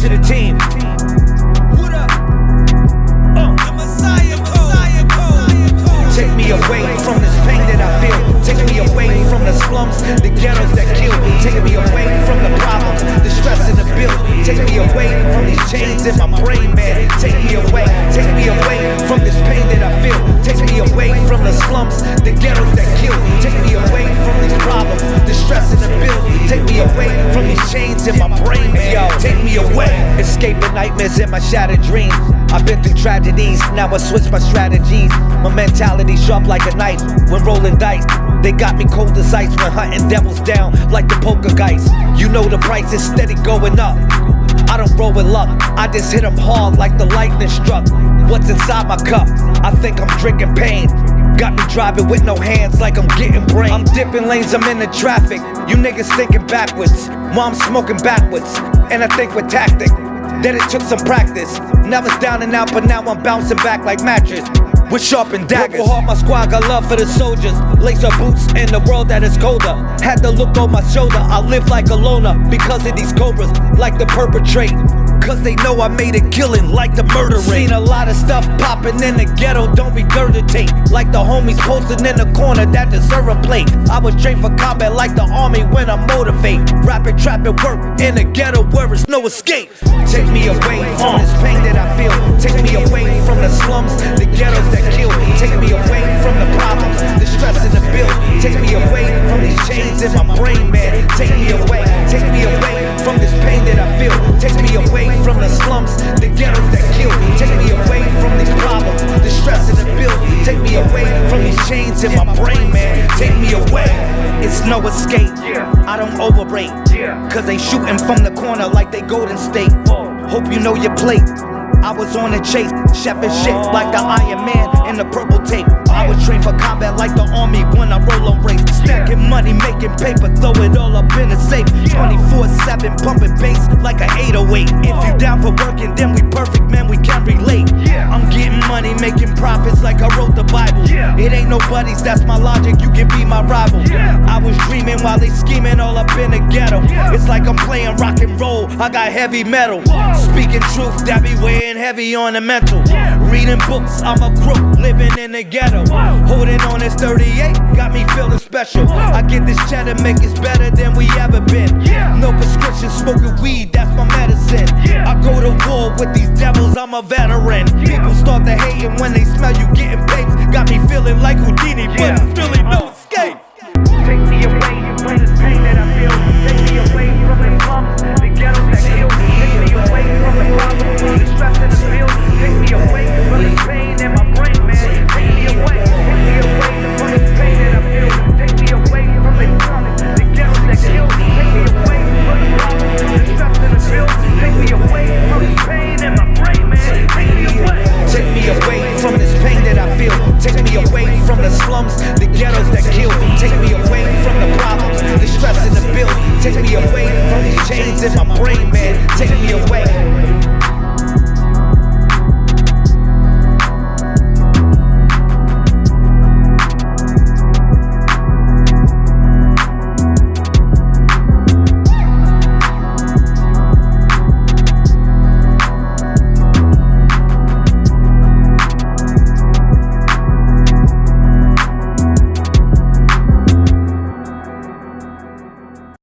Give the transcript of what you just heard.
to the team. Uh. Take me away from this pain that I feel. Take me away from the slums, the ghettos that kill. Take me away from the problems, the stress in the build. Take me away from these chains in my brain, man. Take me away, take me away from this pain that I feel. Take me away from the slums, the ghettos that kill. Take me away from these problems, the stress and the bills. Take me away from these chains in my brain. Yo, take me away. Escaping nightmares in my shattered dreams. I've been through tragedies, now I switch my strategies. My mentality sharp like a knife when rolling dice. They got me cold as ice when hunting devils down like the poker guys. You know the price is steady going up. I don't roll with luck, I just hit 'em hard like the lightning struck. What's inside my cup? I think I'm drinking pain. Got me driving with no hands like I'm getting brain. I'm dipping lanes, I'm in the traffic. You niggas thinking backwards. Mom smoking backwards. And I think with tactic. That it took some practice. Now it's down and out, but now I'm bouncing back like mattress. With sharpened daggers. Purple heart, my squad got love for the soldiers. Lace up boots in the world that is colder. Had to look on my shoulder. I live like a loner because of these cobras, like the perpetrate. Cause they know I made a killing like the murder rate. Seen a lot of stuff popping in the ghetto, don't regurgitate. Like the homies posted in the corner that deserve a plate. I was trained for combat like the army when I motivate. Rapping, trapping, work in the ghetto where it's no escape. Take me away from this pain that I feel. Take me away from the slums, ghettos that kill. Take me away from these problems, the stress and the bills. Take me away from these chains in my brain, man. Take me away. It's no escape. I don't overrate. Cause they shooting from the corner like they Golden State. Hope you know your plate. I was on a chase, chefing shit like the Iron Man in the purple tape. I was trained for combat like the army when I. Stacking money, making paper, throw it all up in the safe. 24 7, pumping bass like an 808. If you down for working, then we perfect, man, we can relate. I'm getting money, making profits like I wrote the Bible. It ain't nobody's, that's my logic, you can be my rival. I was dreaming while they scheming all up in the ghetto. It's like I'm playing rock and roll, I got heavy metal. Speaking truth, that be weighing heavy on the mental. Reading books, I'm a crook, living in the ghetto. Holding on this 38, got me feeling special. I get this cheddar, make it better than we ever been. No prescription, smoking weed, that's my medicine. I go to war with these devils, I'm a veteran. People start to hating when they smell you getting baked. Got me feeling like Houdini, but really no chains in my brain, man.